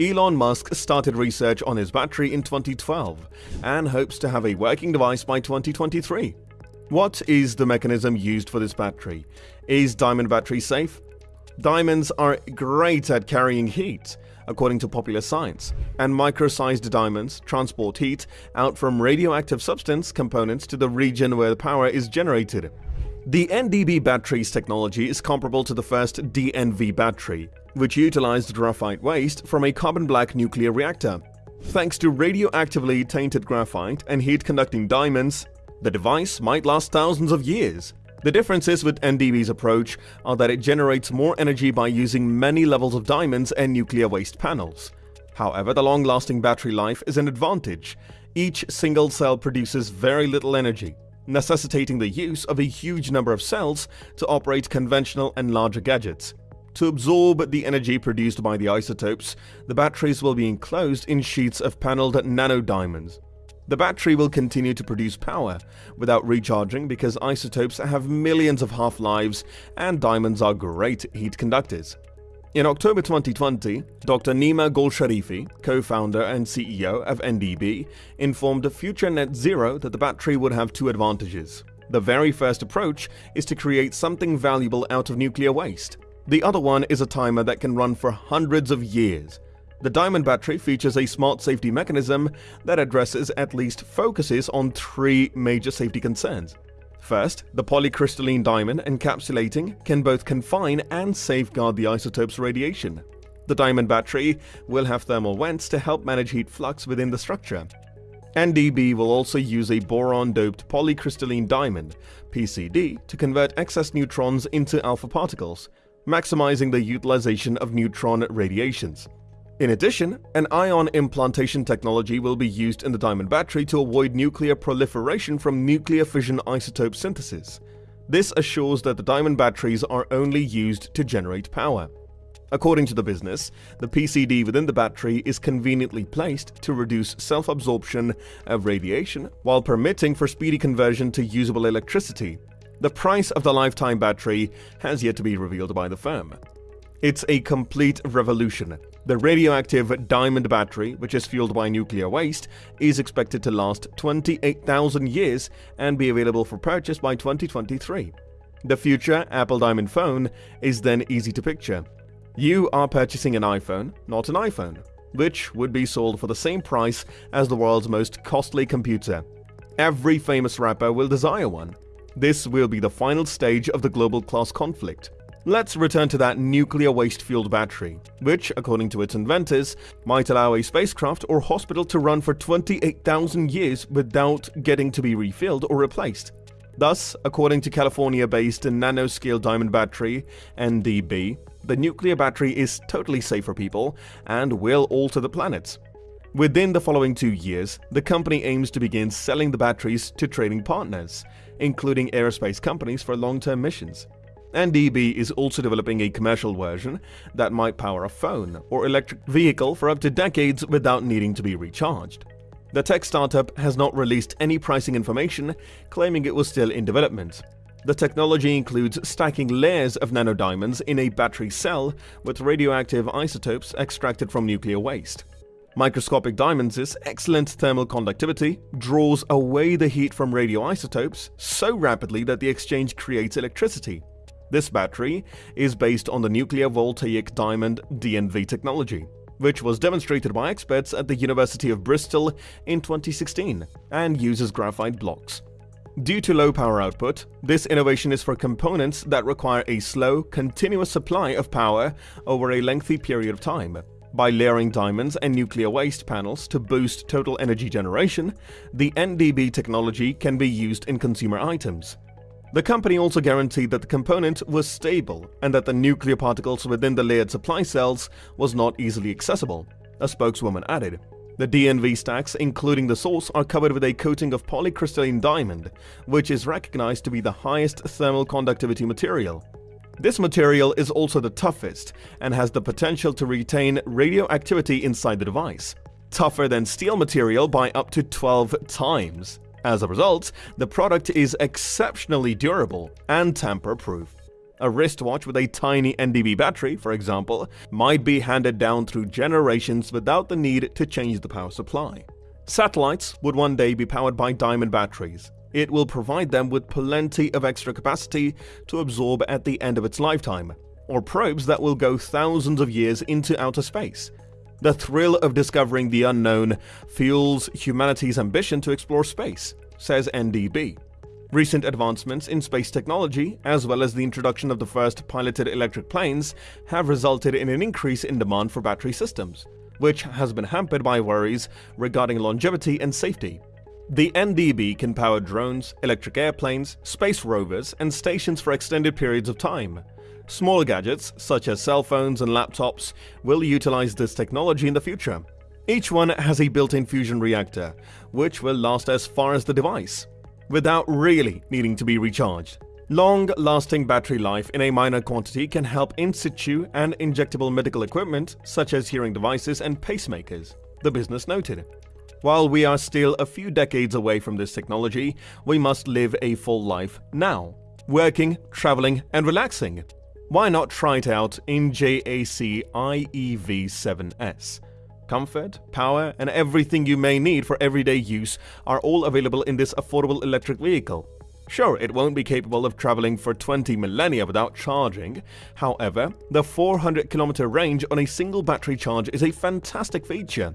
Elon Musk started research on his battery in 2012 and hopes to have a working device by 2023. What is the mechanism used for this battery? Is diamond battery safe? Diamonds are great at carrying heat, according to popular science, and micro-sized diamonds transport heat out from radioactive substance components to the region where the power is generated. The NDB battery's technology is comparable to the first DNV battery, which utilized graphite waste from a carbon black nuclear reactor. Thanks to radioactively tainted graphite and heat-conducting diamonds, the device might last thousands of years. The differences with NDB's approach are that it generates more energy by using many levels of diamonds and nuclear waste panels. However, the long-lasting battery life is an advantage. Each single cell produces very little energy, necessitating the use of a huge number of cells to operate conventional and larger gadgets. To absorb the energy produced by the isotopes, the batteries will be enclosed in sheets of paneled nanodiamonds. The battery will continue to produce power without recharging because isotopes have millions of half-lives and diamonds are great heat conductors. In October 2020, Dr. Nima Golsharifi, co-founder and CEO of NDB, informed Future Net Zero that the battery would have two advantages. The very first approach is to create something valuable out of nuclear waste. The other one is a timer that can run for hundreds of years. The Diamond battery features a smart safety mechanism that addresses at least focuses on three major safety concerns. First, the polycrystalline diamond encapsulating can both confine and safeguard the isotope's radiation. The diamond battery will have thermal vents to help manage heat flux within the structure. NDB will also use a boron-doped polycrystalline diamond, PCD, to convert excess neutrons into alpha particles, maximizing the utilization of neutron radiations. In addition, an ion implantation technology will be used in the diamond battery to avoid nuclear proliferation from nuclear fission isotope synthesis. This assures that the diamond batteries are only used to generate power. According to the business, the PCD within the battery is conveniently placed to reduce self-absorption of radiation while permitting for speedy conversion to usable electricity, the price of the lifetime battery has yet to be revealed by the firm. It's a complete revolution. The radioactive diamond battery, which is fueled by nuclear waste, is expected to last 28,000 years and be available for purchase by 2023. The future Apple Diamond phone is then easy to picture. You are purchasing an iPhone, not an iPhone, which would be sold for the same price as the world's most costly computer. Every famous rapper will desire one. This will be the final stage of the global class conflict. Let's return to that nuclear waste-fueled battery, which, according to its inventors, might allow a spacecraft or hospital to run for 28,000 years without getting to be refilled or replaced. Thus, according to California-based nanoscale diamond battery, NDB, the nuclear battery is totally safe for people and will alter the planet. Within the following two years, the company aims to begin selling the batteries to trading partners, including aerospace companies for long-term missions. NDB is also developing a commercial version that might power a phone or electric vehicle for up to decades without needing to be recharged. The tech startup has not released any pricing information, claiming it was still in development. The technology includes stacking layers of nanodiamonds in a battery cell with radioactive isotopes extracted from nuclear waste. Microscopic diamonds' excellent thermal conductivity draws away the heat from radioisotopes so rapidly that the exchange creates electricity. This battery is based on the nuclear voltaic diamond DNV technology, which was demonstrated by experts at the University of Bristol in 2016 and uses graphite blocks. Due to low power output, this innovation is for components that require a slow, continuous supply of power over a lengthy period of time. By layering diamonds and nuclear waste panels to boost total energy generation, the NDB technology can be used in consumer items. The company also guaranteed that the component was stable and that the nuclear particles within the layered supply cells was not easily accessible, a spokeswoman added. The DNV stacks, including the source, are covered with a coating of polycrystalline diamond, which is recognized to be the highest thermal conductivity material. This material is also the toughest and has the potential to retain radioactivity inside the device, tougher than steel material by up to 12 times. As a result, the product is exceptionally durable and tamper-proof. A wristwatch with a tiny NDB battery, for example, might be handed down through generations without the need to change the power supply. Satellites would one day be powered by diamond batteries. It will provide them with plenty of extra capacity to absorb at the end of its lifetime, or probes that will go thousands of years into outer space. The thrill of discovering the unknown fuels humanity's ambition to explore space, says NDB. Recent advancements in space technology, as well as the introduction of the first piloted electric planes, have resulted in an increase in demand for battery systems which has been hampered by worries regarding longevity and safety. The NDB can power drones, electric airplanes, space rovers, and stations for extended periods of time. Smaller gadgets, such as cell phones and laptops, will utilize this technology in the future. Each one has a built-in fusion reactor, which will last as far as the device, without really needing to be recharged. Long-lasting battery life in a minor quantity can help in situ and injectable medical equipment such as hearing devices and pacemakers, the business noted. While we are still a few decades away from this technology, we must live a full life now, working, traveling and relaxing. Why not try it out in JAC IEV7S? Comfort, power and everything you may need for everyday use are all available in this affordable electric vehicle. Sure, it won't be capable of traveling for 20 millennia without charging. However, the 400 kilometer range on a single battery charge is a fantastic feature.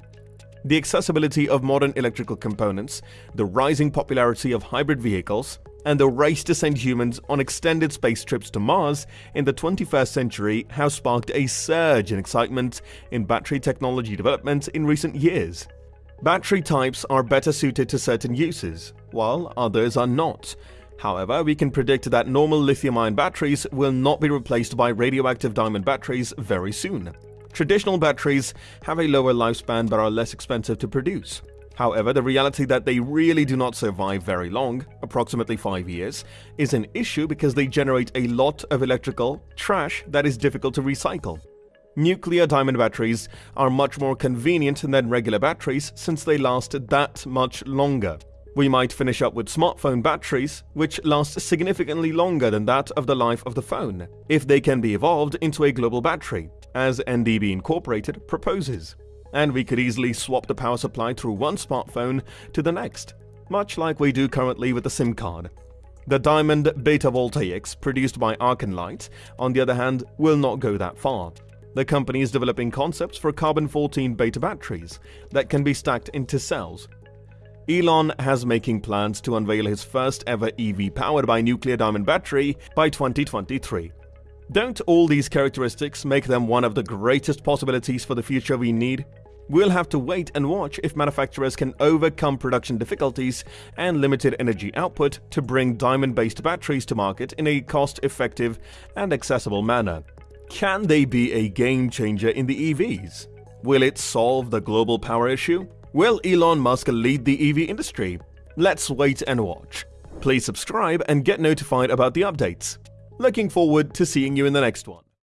The accessibility of modern electrical components, the rising popularity of hybrid vehicles, and the race to send humans on extended space trips to Mars in the 21st century have sparked a surge in excitement in battery technology development in recent years. Battery types are better suited to certain uses, while others are not, However, we can predict that normal lithium-ion batteries will not be replaced by radioactive diamond batteries very soon. Traditional batteries have a lower lifespan but are less expensive to produce. However, the reality that they really do not survive very long, approximately 5 years, is an issue because they generate a lot of electrical trash that is difficult to recycle. Nuclear diamond batteries are much more convenient than regular batteries since they last that much longer. We might finish up with smartphone batteries, which last significantly longer than that of the life of the phone, if they can be evolved into a global battery, as NDB Incorporated proposes. And we could easily swap the power supply through one smartphone to the next, much like we do currently with the SIM card. The Diamond Beta Voltaics produced by Arkenlight, on the other hand, will not go that far. The company is developing concepts for carbon-14 beta batteries that can be stacked into cells Elon has making plans to unveil his first ever EV powered by nuclear diamond battery by 2023. Don't all these characteristics make them one of the greatest possibilities for the future we need? We'll have to wait and watch if manufacturers can overcome production difficulties and limited energy output to bring diamond-based batteries to market in a cost-effective and accessible manner. Can they be a game changer in the EVs? Will it solve the global power issue? Will Elon Musk lead the EV industry? Let's wait and watch. Please subscribe and get notified about the updates. Looking forward to seeing you in the next one.